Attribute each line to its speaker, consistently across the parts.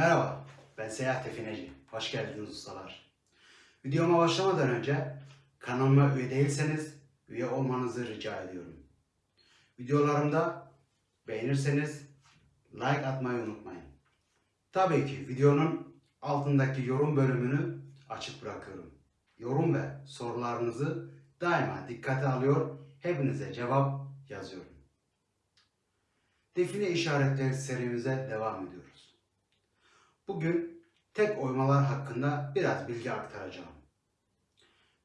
Speaker 1: Merhaba, ben Seyahat Defineci. Hoş geldiniz ustalar. Videoma başlamadan önce kanalıma üye değilseniz üye olmanızı rica ediyorum. Videolarımda beğenirseniz like atmayı unutmayın. Tabii ki videonun altındaki yorum bölümünü açık bırakıyorum. Yorum ve sorularınızı daima dikkate alıyor, hepinize cevap yazıyorum. Define işaretleri serimize devam ediyoruz. Bugün tek oymalar hakkında biraz bilgi aktaracağım.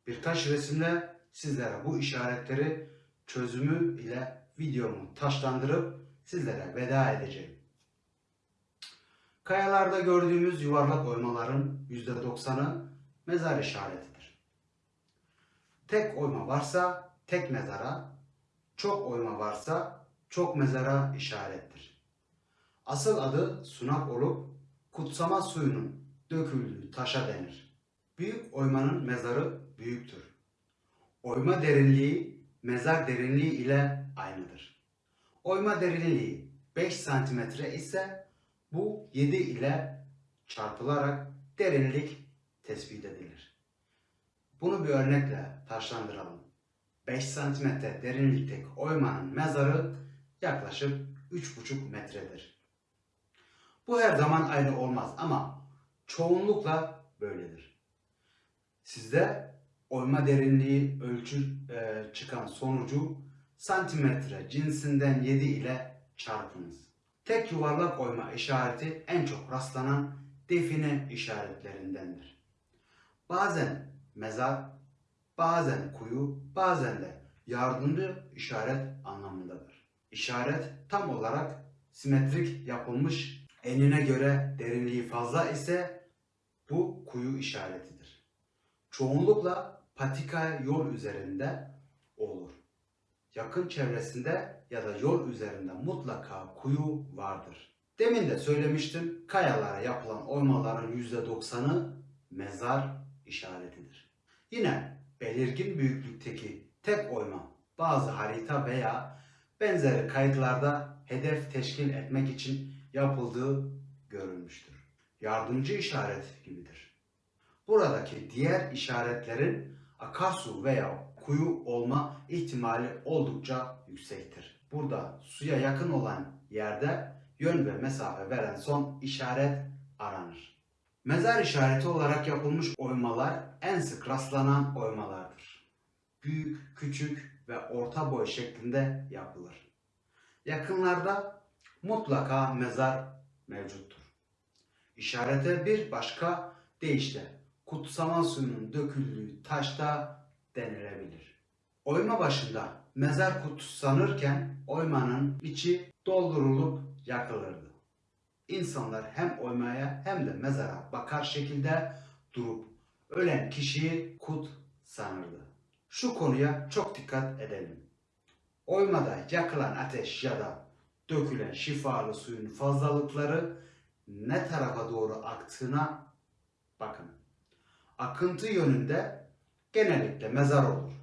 Speaker 1: Birkaç resimle sizlere bu işaretleri çözümü ile videomu taşlandırıp sizlere veda edeceğim. Kayalarda gördüğümüz yuvarlak oymaların %90'ı mezar işaretidir. Tek oyma varsa tek mezara, çok oyma varsa çok mezara işarettir. Asıl adı sunak olup kutsama suyunun döküldüğü taşa denir. Büyük oymanın mezarı büyüktür. Oyma derinliği mezar derinliği ile aynıdır. Oyma derinliği 5 cm ise bu 7 ile çarpılarak derinlik tespit edilir. Bunu bir örnekle taşlandıralım. 5 cm derinlikteki oymanın mezarı yaklaşık 3,5 metredir. Bu her zaman aynı olmaz ama çoğunlukla böyledir. Sizde oyma derinliği ölçü e, çıkan sonucu santimetre cinsinden 7 ile çarpınız. Tek yuvarlak oyma işareti en çok rastlanan define işaretlerindendir. Bazen mezar, bazen kuyu, bazen de yardımcı işaret anlamındadır. İşaret tam olarak simetrik yapılmış enine göre derinliği fazla ise bu kuyu işaretidir. Çoğunlukla patika yol üzerinde olur. Yakın çevresinde ya da yol üzerinde mutlaka kuyu vardır. Demin de söylemiştim kayalara yapılan oymaların %90'ı mezar işaretidir. Yine belirgin büyüklükteki tek oyma bazı harita veya benzeri kayıtlarda hedef teşkil etmek için yapıldığı görülmüştür. Yardımcı işaret gibidir. Buradaki diğer işaretlerin akarsu veya kuyu olma ihtimali oldukça yüksektir. Burada suya yakın olan yerde yön ve mesafe veren son işaret aranır. Mezar işareti olarak yapılmış oymalar en sık rastlanan oymalardır. Büyük, küçük ve orta boy şeklinde yapılır. Yakınlarda mutlaka mezar mevcuttur. İşarete bir başka deyişle kutsama suyunun döküldüğü taşta denilebilir. Oyma başında mezar kutsanırken oymanın içi doldurulup yakılırdı. İnsanlar hem oymaya hem de mezara bakar şekilde durup ölen kişiyi kut sanırdı. Şu konuya çok dikkat edelim. Oymada yakılan ateş ya da dökülen şifalı suyun fazlalıkları ne tarafa doğru aktığına bakın. Akıntı yönünde genellikle mezar olur.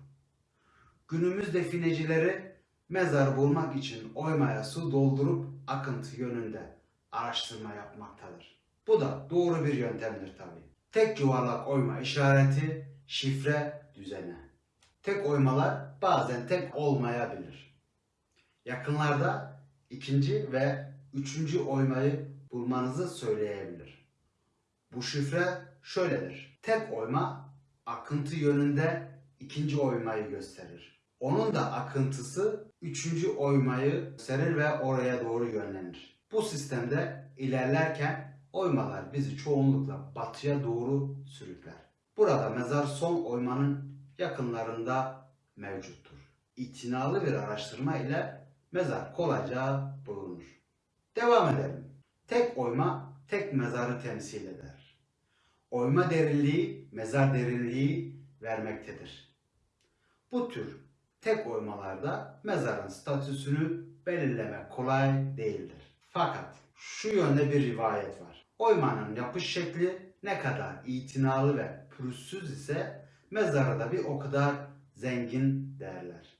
Speaker 1: Günümüz definecileri mezar bulmak için oymaya su doldurup akıntı yönünde araştırma yapmaktadır. Bu da doğru bir yöntemdir tabi. Tek yuvarlak oyma işareti şifre düzeni. Tek oymalar bazen tek olmayabilir. Yakınlarda ikinci ve üçüncü oymayı bulmanızı söyleyebilir. Bu şifre şöyledir. Tek oyma akıntı yönünde ikinci oymayı gösterir. Onun da akıntısı üçüncü oymayı gösterir ve oraya doğru yönlenir. Bu sistemde ilerlerken oymalar bizi çoğunlukla batıya doğru sürükler. Burada mezar son oymanın yakınlarında mevcuttur. İtinalı bir araştırma ile mezar kolayca bulunur. Devam edelim. Tek oyma tek mezarı temsil eder. Oyma derinliği mezar derinliği vermektedir. Bu tür tek oymalarda mezarın statüsünü belirlemek kolay değildir. Fakat şu yönde bir rivayet var. Oymanın yapış şekli ne kadar itinalı ve pürüzsüz ise mezarı da bir o kadar zengin derler.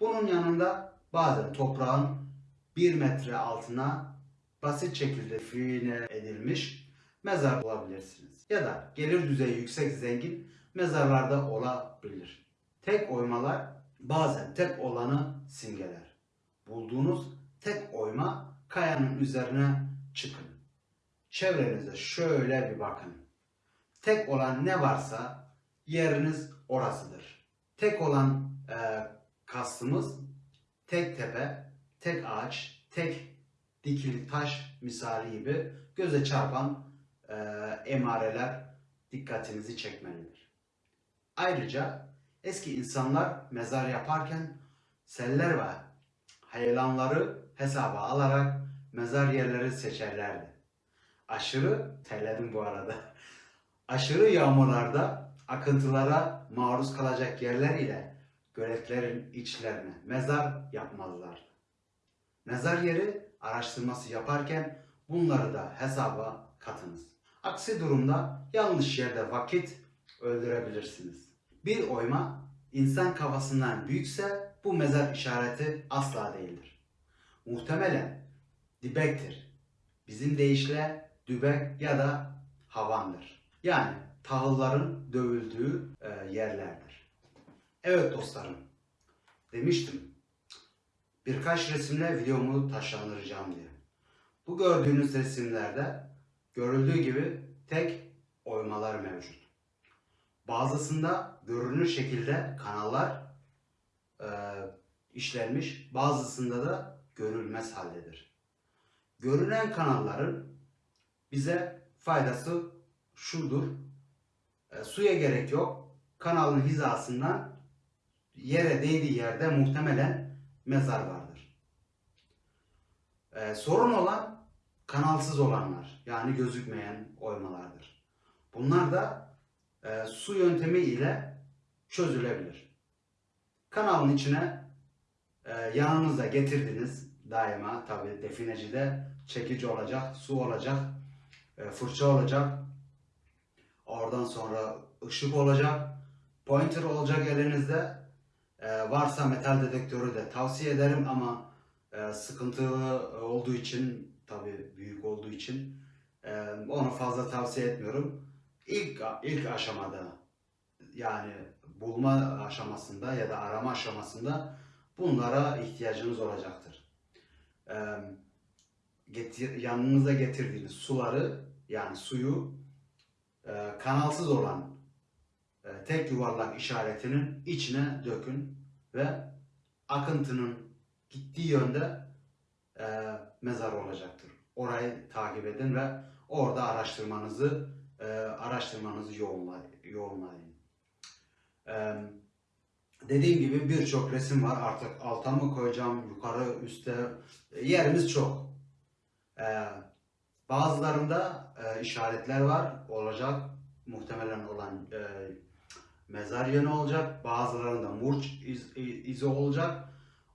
Speaker 1: Bunun yanında bazen toprağın bir metre altına basit şekilde fine edilmiş mezar bulabilirsiniz. Ya da gelir düzeyi yüksek zengin mezarlarda olabilir. Tek oymalar bazen tek olanı simgeler. Bulduğunuz tek oyma kayanın üzerine çıkın. Çevrenize şöyle bir bakın. Tek olan ne varsa yeriniz orasıdır. Tek olan e, kastımız tek tepe, tek ağaç, tek dikili taş misali gibi göze çarpan e, emareler dikkatinizi çekmelidir. Ayrıca eski insanlar mezar yaparken seller ve heyelanları hesaba alarak mezar yerleri seçerlerdi. Aşırı, terledim bu arada, aşırı yağmurlarda akıntılara maruz kalacak yerler ile göletlerin içlerine mezar yapmazlardı. Mezar yeri araştırması yaparken bunları da hesaba katınız. Aksi durumda yanlış yerde vakit öldürebilirsiniz. Bir oyma insan kafasından büyükse bu mezar işareti asla değildir. Muhtemelen dibektir. Bizim deyişle dübek ya da havandır. Yani tahılların dövüldüğü e, yerlerdir. Evet dostlarım, demiştim birkaç resimle videomu taşlandıracağım diye. Bu gördüğünüz resimlerde görüldüğü gibi tek oymalar mevcut. Bazısında görünür şekilde kanallar e, işlenmiş, bazısında da görülmez haldedir. Görünen kanalların bize faydası şudur. E, suya gerek yok. Kanalın hizasından yere değdiği yerde muhtemelen mezar vardır. E, sorun olan kanalsız olanlar yani gözükmeyen oymalardır. Bunlar da e, su yöntemi ile çözülebilir. Kanalın içine e, yanınıza getirdiniz daima tabi definecide çekici olacak, su olacak, e, fırça olacak. Oradan sonra ışık olacak, pointer olacak elinizde. E, varsa metal dedektörü de tavsiye ederim ama e, sıkıntılı olduğu için tabi büyük olduğu için e, onu fazla tavsiye etmiyorum. İlk ilk aşamada yani bulma aşamasında ya da arama aşamasında bunlara ihtiyacınız olacaktır. E, getir, yanınıza getirdiğiniz suları yani suyu e, kanalsız olan e, tek yuvarlak işaretinin içine dökün ve akıntının gittiği yönde e, mezar olacaktır. Orayı takip edin ve orada araştırmanızı e, araştırmanızı yoğunlayın. E, dediğim gibi birçok resim var. Artık alta mı koyacağım, yukarı, üstte yerimiz çok. E, bazılarında e, işaretler var. Olacak. Muhtemelen olan e, mezar yönü olacak. Bazılarında murç iz, izi olacak.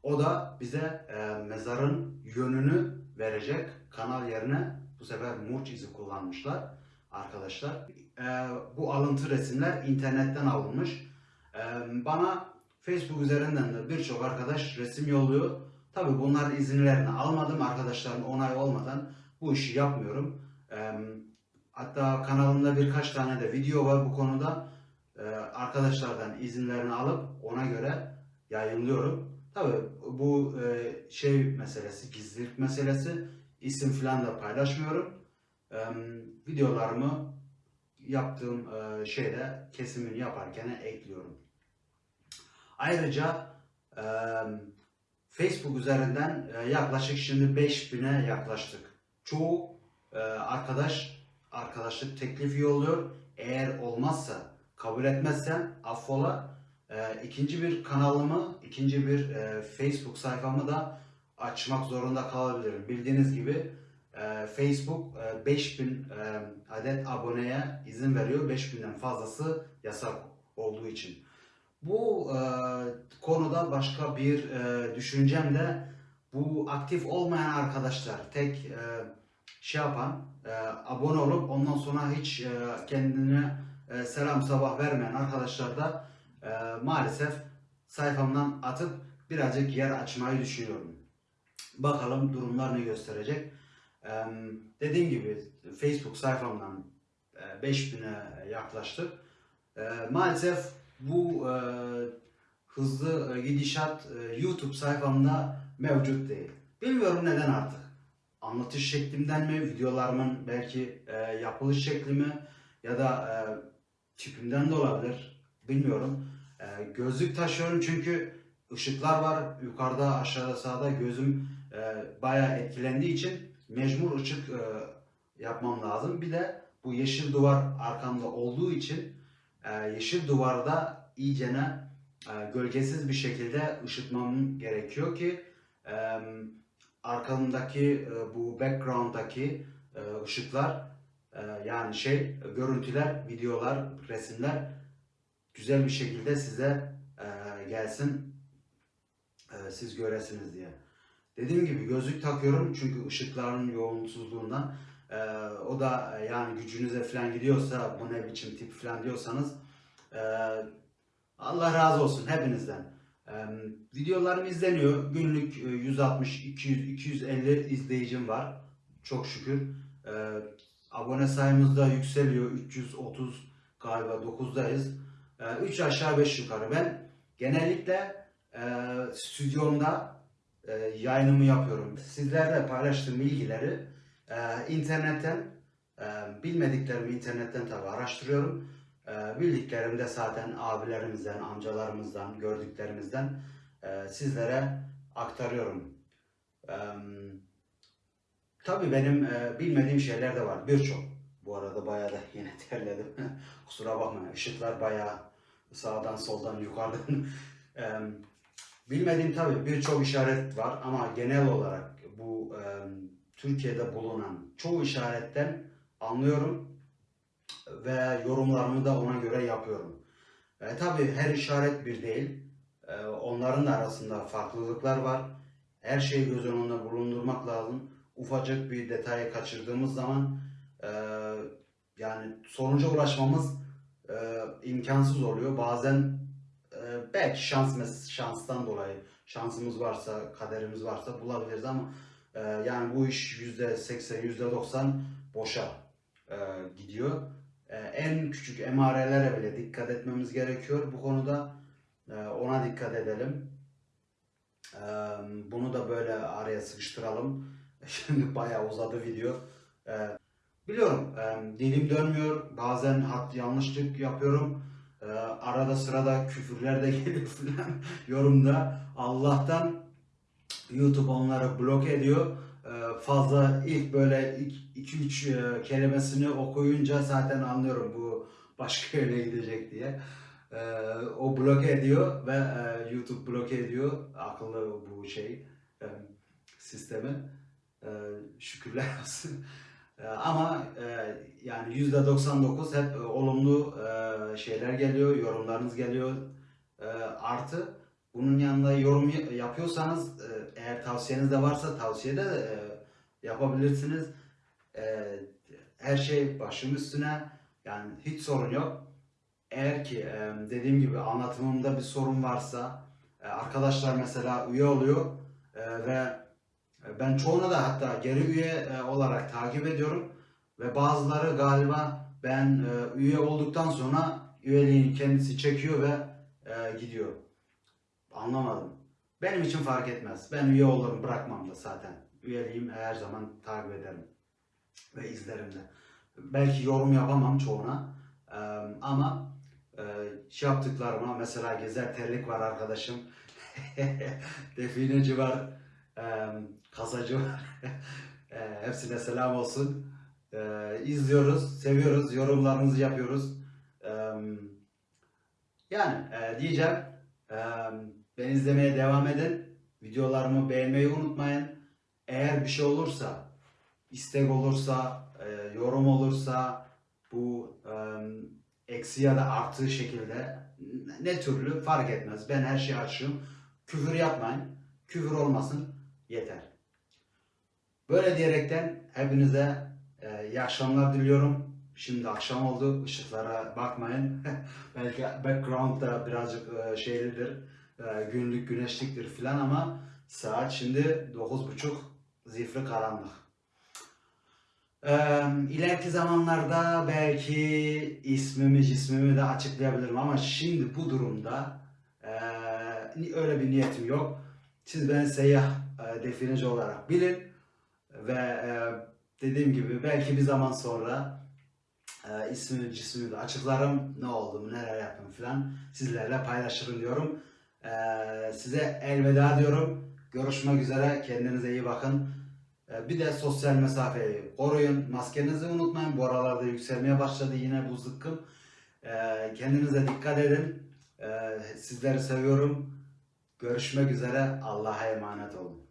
Speaker 1: O da bize e, mezarın yönünü verecek. Kanal yerine bu sefer murç izi kullanmışlar arkadaşlar. E, bu alıntı resimler internetten alınmış. E, bana Facebook üzerinden de birçok arkadaş resim yolluyor. Tabi bunların izinlerini almadım. Arkadaşların onay olmadan bu işi yapmıyorum. E, hatta kanalımda birkaç tane de video var bu konuda. E, arkadaşlardan izinlerini alıp ona göre yayınlıyorum. Tabi bu e, şey meselesi, gizlilik meselesi. isim falan da paylaşmıyorum. E, videolarımı yaptığım şeyde kesimini yaparken ekliyorum. Ayrıca Facebook üzerinden yaklaşık şimdi 5000'e yaklaştık. Çoğu arkadaş arkadaşlık teklifi yolluyor. Eğer olmazsa, kabul etmezsen affola. E, ikinci bir kanalımı, ikinci bir e, Facebook sayfamı da açmak zorunda kalabilirim. Bildiğiniz gibi e, Facebook e, 5000 e, adet aboneye izin veriyor. 5000'den fazlası yasak olduğu için. Bu e, konuda başka bir e, düşüncem de bu aktif olmayan arkadaşlar tek e, şey yapan e, abone olup ondan sonra hiç e, kendine e, selam sabah vermeyen arkadaşlar da e, maalesef sayfamdan atıp birazcık yer açmayı düşünüyorum. Bakalım durumlar ne gösterecek. Eee, dediğim gibi Facebook sayfamdan e, 5000'e yaklaştık. Eee, maalesef bu e, hızlı e, gidişat e, YouTube sayfamda mevcut değil. Bilmiyorum neden artık. Anlatış şeklimden mi, videolarımın belki e, yapılış şekli mi ya da e, tipimden de olabilir. Bilmiyorum. E, gözlük taşıyorum çünkü ışıklar var yukarıda, aşağıda, sağda gözüm e, bayağı etkilendiği için mecbur ışık e, yapmam lazım. Bir de bu yeşil duvar arkamda olduğu için e, yeşil duvarda iyicene e, gölgesiz bir şekilde ışıtmam gerekiyor ki e, arkamdaki e, bu background'daki e, ışıklar yani şey görüntüler, videolar, resimler güzel bir şekilde size e, gelsin e, siz göresiniz diye. Dediğim gibi gözlük takıyorum çünkü ışıkların yoğunsuzluğundan e, o da yani gücünüze falan gidiyorsa bu ne biçim tip falan diyorsanız Allah razı olsun hepinizden. Videolarım izleniyor. Günlük e, 160, 200, 250 izleyicim var. Çok şükür. Abone sayımız da yükseliyor. 330 galiba 9'dayız. 3 aşağı 5 yukarı. Ben genellikle e, stüdyomda e, yayınımı yapıyorum. Sizlerle paylaştığım bilgileri e, internetten bilmediklerimi internetten tabi araştırıyorum. E, de zaten abilerimizden, amcalarımızdan, gördüklerimizden sizlere aktarıyorum. E, tabii benim e, bilmediğim şeyler de var. Birçok. Bu arada bayağı da yine terledim. Kusura bakmayın. Işıklar bayağı sağdan soldan yukarıdan. e, bilmediğim tabii birçok işaret var ama genel olarak bu e, Türkiye'de bulunan çoğu işaretten anlıyorum ve yorumlarımı da ona göre yapıyorum. E, tabii her işaret bir değil. E, onların da arasında farklılıklar var. Her şeyi göz önünde bulundurmak lazım. Ufacık bir detayı kaçırdığımız zaman e, yani sonuca ulaşmamız e, imkansız oluyor. Bazen e, belki şans şanstan dolayı şansımız varsa, kaderimiz varsa bulabiliriz ama e, yani bu iş yüzde seksen, yüzde doksan boşa e, gidiyor. E, en küçük emarelere bile dikkat etmemiz gerekiyor bu konuda. E, ona dikkat edelim. E, bunu da böyle araya sıkıştıralım. Şimdi bayağı uzadı video. E, biliyorum e, dilim dönmüyor. Bazen hat yanlışlık yapıyorum. E, arada sırada küfürler de geliyor falan yorumda. Allah'tan YouTube onları bloke ediyor. E, fazla ilk böyle 2-3 kelimesini okuyunca zaten anlıyorum bu başka yere gidecek diye. E, o bloke ediyor ve e, YouTube bloke ediyor. Akıllı bu şey e, sistemi. E, şükürler olsun. E, ama e, yani %99 hep e, olumlu e, şeyler geliyor, yorumlarınız geliyor. E, artı bunun yanında yorum yapıyorsanız eğer tavsiyeniz de varsa tavsiye de yapabilirsiniz. Her şey başım üstüne yani hiç sorun yok. Eğer ki dediğim gibi anlatımımda bir sorun varsa arkadaşlar mesela üye oluyor ve ben çoğunu da hatta geri üye e, olarak takip ediyorum ve bazıları galiba ben e, üye olduktan sonra üyeliğini kendisi çekiyor ve e, gidiyor. Anlamadım. Benim için fark etmez. Ben üye olurum bırakmam da zaten. Üyeliğim her zaman takip ederim ve izlerim de. Belki yorum yapamam çoğuna e, ama e, şey yaptıklarıma mesela Gezer Terlik var arkadaşım. Defineci var. Kasacı var. hepsine selam olsun. İzliyoruz, seviyoruz, yorumlarımızı yapıyoruz. Yani e, diyeceğim, beni izlemeye devam edin. Videolarımı beğenmeyi unutmayın. Eğer bir şey olursa, istek olursa, e, yorum olursa, bu eksi ya da artı şekilde ne türlü fark etmez. Ben her şeyi açığım. Küfür yapmayın. Küfür olmasın. Yeter. Böyle diyerekten hepinize e, iyi akşamlar diliyorum. Şimdi akşam oldu. Işıklara bakmayın. Belki background da birazcık e, şeylidir. E, günlük güneşliktir filan ama saat şimdi 9.30 zifri karanlık. Ee, ileriki zamanlarda belki ismimi cismimi de açıklayabilirim ama şimdi bu durumda ni- öyle bir niyetim yok. Siz beni seyyah e, defineci olarak bilin ve e, dediğim gibi belki bir zaman sonra e, ismimi cismimi de açıklarım. Ne olduğumu neler yaptım falan sizlerle paylaşırım diyorum. Ee, size elveda diyorum. Görüşmek üzere. Kendinize iyi bakın. Ee, Bir de sosyal mesafeyi koruyun. Maskenizi unutmayın. Bu aralarda yükselmeye başladı yine bu zıkkım. Ee, Kendinize dikkat edin. Ee, Sizleri seviyorum. Görüşmek üzere. Allah'a emanet olun.